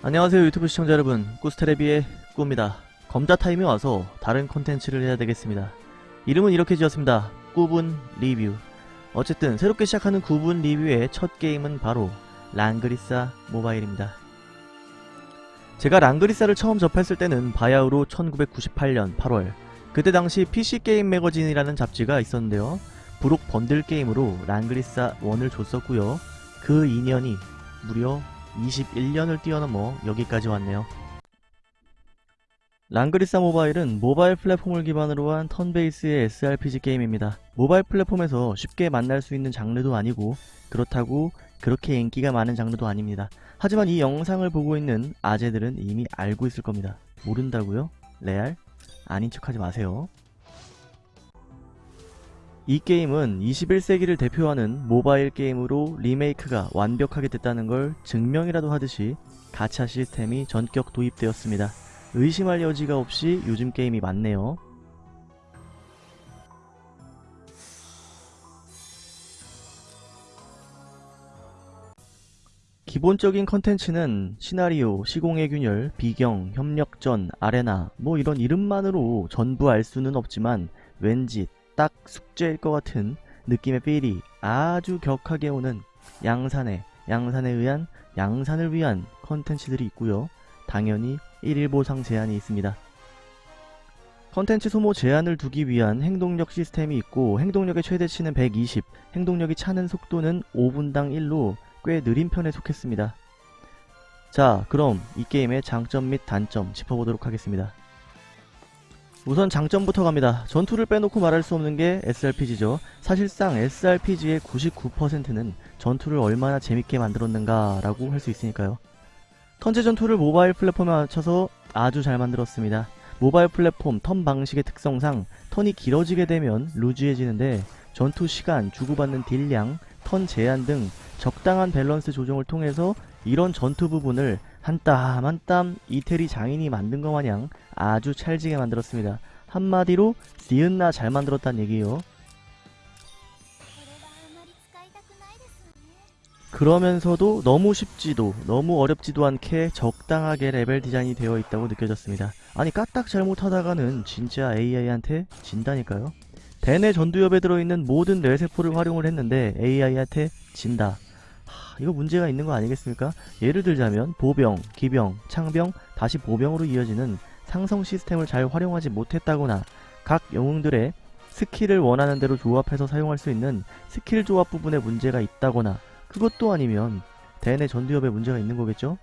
안녕하세요 유튜브 시청자 여러분. 꾸스테레비의 꾸입니다. 검자 타임이 와서 다른 콘텐츠를 해야 되겠습니다. 이름은 이렇게 지었습니다. 꾸분 리뷰. 어쨌든 새롭게 시작하는 구분 리뷰의 첫 게임은 바로 랑그리사 모바일입니다. 제가 랑그리사를 처음 접했을 때는 바야흐로 1998년 8월. 그때 당시 PC게임 매거진이라는 잡지가 있었는데요. 부록 번들 게임으로 랑그리사 1을 줬었고요. 그 인연이 무려 21년을 뛰어넘어 여기까지 왔네요. 랑그리사 모바일은 모바일 플랫폼을 기반으로 한 턴베이스의 SRPG 게임입니다. 모바일 플랫폼에서 쉽게 만날 수 있는 장르도 아니고 그렇다고 그렇게 인기가 많은 장르도 아닙니다. 하지만 이 영상을 보고 있는 아재들은 이미 알고 있을 겁니다. 모른다고요? 레알? 아닌 척하지 마세요. 이 게임은 21세기를 대표하는 모바일 게임으로 리메이크가 완벽하게 됐다는 걸 증명이라도 하듯이 가챠 시스템이 전격 도입되었습니다. 의심할 여지가 없이 요즘 게임이 많네요. 기본적인 컨텐츠는 시나리오, 시공의 균열, 비경, 협력전, 아레나 뭐 이런 이름만으로 전부 알 수는 없지만 왠지 딱 숙제일 것 같은 느낌의 필이 아주 격하게 오는 양산에 양산에 의한 양산을 위한 컨텐츠들이 있고요. 당연히 1일 보상 제한이 있습니다. 컨텐츠 소모 제한을 두기 위한 행동력 시스템이 있고 행동력의 최대치는 120, 행동력이 차는 속도는 5분당 1로 꽤 느린 편에 속했습니다. 자 그럼 이 게임의 장점 및 단점 짚어보도록 하겠습니다. 우선 장점부터 갑니다. 전투를 빼놓고 말할 수 없는 게 SRPG죠. 사실상 SRPG의 99%는 전투를 얼마나 재밌게 만들었는가 라고 할 수 있으니까요. 턴제 전투를 모바일 플랫폼에 맞춰서 아주 잘 만들었습니다. 모바일 플랫폼 턴 방식의 특성상 턴이 길어지게 되면 루즈해지는데 전투 시간, 주고받는 딜량, 턴 제한 등 적당한 밸런스 조정을 통해서 이런 전투 부분을 한 땀 한 땀 이태리 장인이 만든 것 마냥 아주 찰지게 만들었습니다. 한마디로 니은나 잘 만들었단 얘기예요. 그러면서도 너무 쉽지도 너무 어렵지도 않게 적당하게 레벨 디자인이 되어 있다고 느껴졌습니다. 아니 까딱 잘못하다가는 진짜 AI한테 진다니까요. 대내 전두엽에 들어있는 모든 뇌세포를 활용을 했는데 AI한테 진다. 하, 이거 문제가 있는 거 아니겠습니까? 예를 들자면 보병, 기병, 창병, 다시 보병으로 이어지는 상성 시스템을 잘 활용하지 못했다거나 각 영웅들의 스킬을 원하는 대로 조합해서 사용할 수 있는 스킬 조합 부분에 문제가 있다거나 그것도 아니면 대뇌 전두엽에 문제가 있는 거겠죠?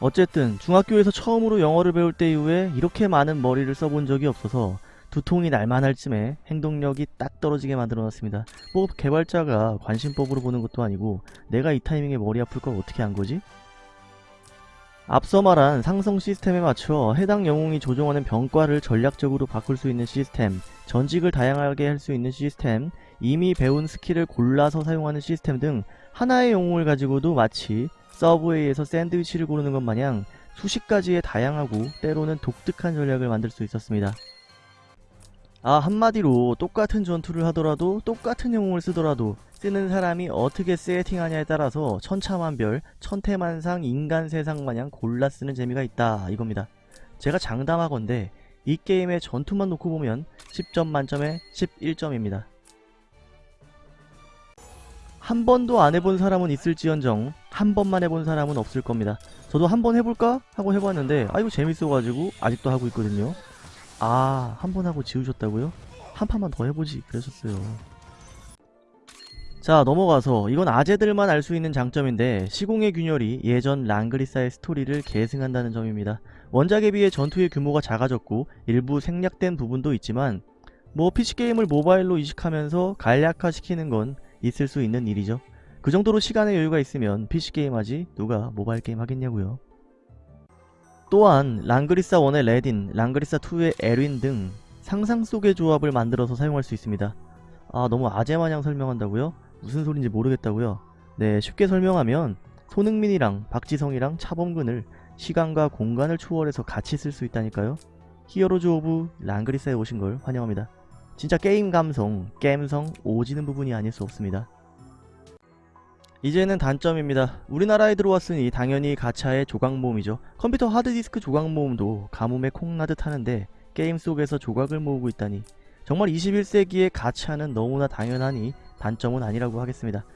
어쨌든 중학교에서 처음으로 영어를 배울 때 이후에 이렇게 많은 머리를 써본 적이 없어서 두통이 날만 할 쯤에 행동력이 딱 떨어지게 만들어 놨습니다. 뭐 개발자가 관심법으로 보는 것도 아니고 내가 이 타이밍에 머리 아플 걸 어떻게 안 거지? 앞서 말한 상성 시스템에 맞춰 해당 영웅이 조종하는 병과를 전략적으로 바꿀 수 있는 시스템, 전직을 다양하게 할 수 있는 시스템, 이미 배운 스킬을 골라서 사용하는 시스템 등 하나의 영웅을 가지고도 마치 서브웨이에서 샌드위치를 고르는 것 마냥 수십 가지의 다양하고 때로는 독특한 전략을 만들 수 있었습니다. 아 한마디로 똑같은 전투를 하더라도 똑같은 영웅을 쓰더라도 쓰는 사람이 어떻게 세팅하냐에 따라서 천차만별 천태만상 인간 세상 마냥 골라 쓰는 재미가 있다 이겁니다. 제가 장담하건대 이 게임의 전투만 놓고 보면 10점 만점에 11점입니다. 한 번도 안 해본 사람은 있을지언정 한 번만 해본 사람은 없을 겁니다. 저도 한 번 해볼까? 하고 해봤는데 아 이거 재밌어가지고 아직도 하고 있거든요. 아, 한 번 하고 지우셨다고요? 한 판만 더 해보지 그러셨어요. 자 넘어가서 이건 아재들만 알 수 있는 장점인데 시공의 균열이 예전 랑그리사의 스토리를 계승한다는 점입니다. 원작에 비해 전투의 규모가 작아졌고 일부 생략된 부분도 있지만 뭐 PC게임을 모바일로 이식하면서 간략화시키는 건 있을 수 있는 일이죠. 그 정도로 시간의 여유가 있으면 PC게임 하지 누가 모바일 게임 하겠냐고요. 또한 랑그리사 1의 레딘, 랑그리사 2의 엘윈 등 상상 속의 조합을 만들어서 사용할 수 있습니다. 아 너무 아재마냥 설명한다고요? 무슨 소린지 모르겠다고요? 네 쉽게 설명하면 손흥민이랑 박지성이랑 차범근을 시간과 공간을 초월해서 같이 쓸 수 있다니까요? 히어로즈 오브 랑그리사에 오신 걸 환영합니다. 진짜 게임 감성, 게임성 오지는 부분이 아닐 수 없습니다. 이제는 단점입니다. 우리나라에 들어왔으니 당연히 가차의 조각 모음이죠. 컴퓨터 하드디스크 조각 모음도 가뭄에 콩 나듯 하는데 게임 속에서 조각을 모으고 있다니 정말 21세기의 가차는 너무나 당연하니 단점은 아니라고 하겠습니다.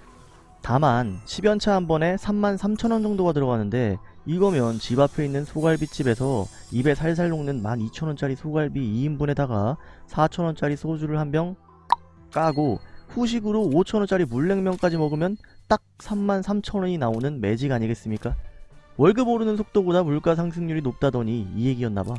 다만 10연차 한 번에 33,000원 정도가 들어가는데 이거면 집 앞에 있는 소갈비집에서 입에 살살 녹는 12,000원짜리 소갈비 2인분에다가 4,000원짜리 소주를 한 병 까고 후식으로 5,000원짜리 물냉면까지 먹으면 딱 33,000원이 나오는 매직 아니겠습니까? 월급 오르는 속도보다 물가 상승률이 높다더니 이 얘기였나봐.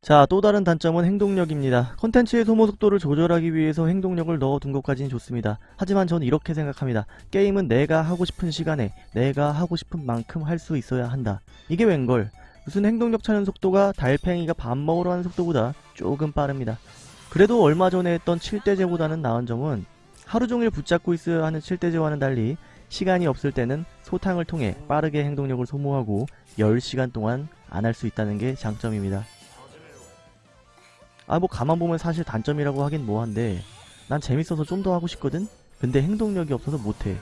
자, 또 다른 단점은 행동력입니다. 컨텐츠의 소모 속도를 조절하기 위해서 행동력을 넣어둔 것까지는 좋습니다. 하지만 전 이렇게 생각합니다. 게임은 내가 하고 싶은 시간에 내가 하고 싶은 만큼 할 수 있어야 한다. 이게 웬걸? 무슨 행동력 차는 속도가 달팽이가 밥 먹으러 하는 속도보다 조금 빠릅니다. 그래도 얼마 전에 했던 7대제보다는 나은 점은 하루 종일 붙잡고 있어야 하는 7대제와는 달리 시간이 없을 때는 소탕을 통해 빠르게 행동력을 소모하고 10시간 동안 안 할 수 있다는 게 장점입니다. 아 뭐 가만 보면 사실 단점이라고 하긴 뭐한데 난 재밌어서 좀 더 하고 싶거든? 근데 행동력이 없어서 못해.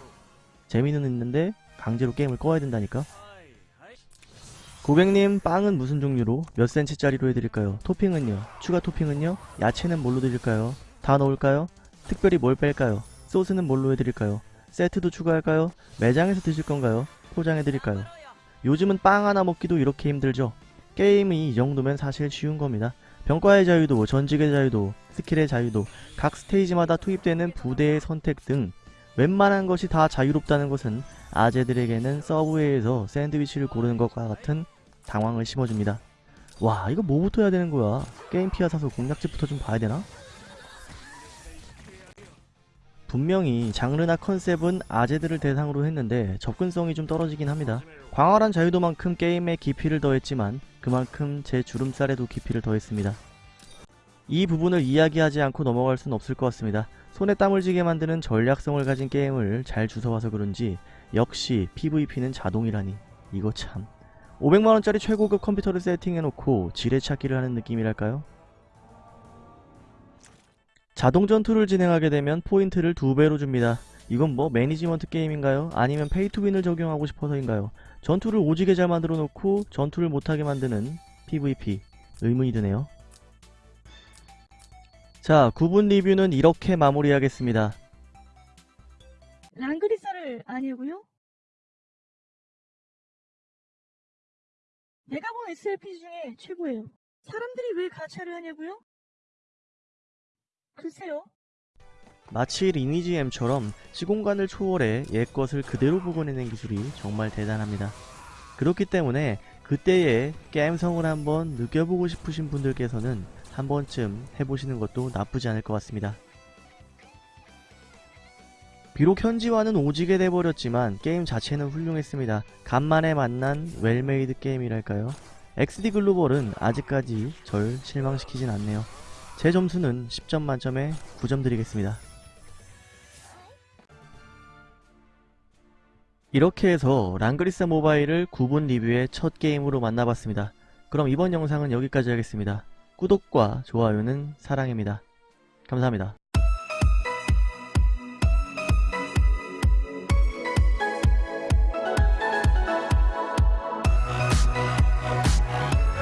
재미는 있는데 강제로 게임을 꺼야 된다니까? 고객님 빵은 무슨 종류로 몇 센치짜리로 해드릴까요? 토핑은요? 추가 토핑은요? 야채는 뭘로 드릴까요? 다 넣을까요? 특별히 뭘 뺄까요? 소스는 뭘로 해드릴까요? 세트도 추가할까요? 매장에서 드실 건가요? 포장해드릴까요? 요즘은 빵 하나 먹기도 이렇게 힘들죠? 게임이 이 정도면 사실 쉬운 겁니다. 병과의 자유도, 전직의 자유도, 스킬의 자유도, 각 스테이지마다 투입되는 부대의 선택 등 웬만한 것이 다 자유롭다는 것은 아재들에게는 서브웨이에서 샌드위치를 고르는 것과 같은 당황을 심어줍니다. 와 이거 뭐부터 해야 되는 거야? 게임 피아 사서 공략집부터 좀 봐야 되나? 분명히 장르나 컨셉은 아재들을 대상으로 했는데 접근성이 좀 떨어지긴 합니다. 광활한 자유도만큼 게임에 깊이를 더했지만 그만큼 제 주름살에도 깊이를 더했습니다. 이 부분을 이야기하지 않고 넘어갈 순 없을 것 같습니다. 손에 땀을 쥐게 만드는 전략성을 가진 게임을 잘 주워와서 그런지 역시 PVP는 자동이라니 이거 참 500만원짜리 최고급 컴퓨터를 세팅해놓고 지뢰찾기를 하는 느낌이랄까요? 자동 전투를 진행하게 되면 포인트를 두 배로 줍니다. 이건 뭐 매니지먼트 게임인가요? 아니면 페이투윈을 적용하고 싶어서인가요? 전투를 오지게 잘 만들어 놓고 전투를 못하게 만드는 PVP 의문이 드네요. 자, 9분 리뷰는 이렇게 마무리하겠습니다. 랑그리서를 아니고요? 내가 본 SRPG 중에 최고예요. 사람들이 왜 가차를 하냐고요? 글쎄요. 마치 리니지 M처럼 시공간을 초월해 옛것을 그대로 복원해낸 기술이 정말 대단합니다. 그렇기 때문에 그때의 게임성을 한번 느껴보고 싶으신 분들께서는 한 번쯤 해보시는 것도 나쁘지 않을 것 같습니다. 비록 현지화는 오지게 돼버렸지만 게임 자체는 훌륭했습니다. 간만에 만난 well-made 게임이랄까요? XD 글로벌은 아직까지 절 실망시키진 않네요. 제 점수는 10점 만점에 9점 드리겠습니다. 이렇게 해서 랑그리사 모바일을 9분 리뷰의 첫 게임으로 만나봤습니다. 그럼 이번 영상은 여기까지 하겠습니다. 구독과 좋아요는 사랑입니다. 감사합니다.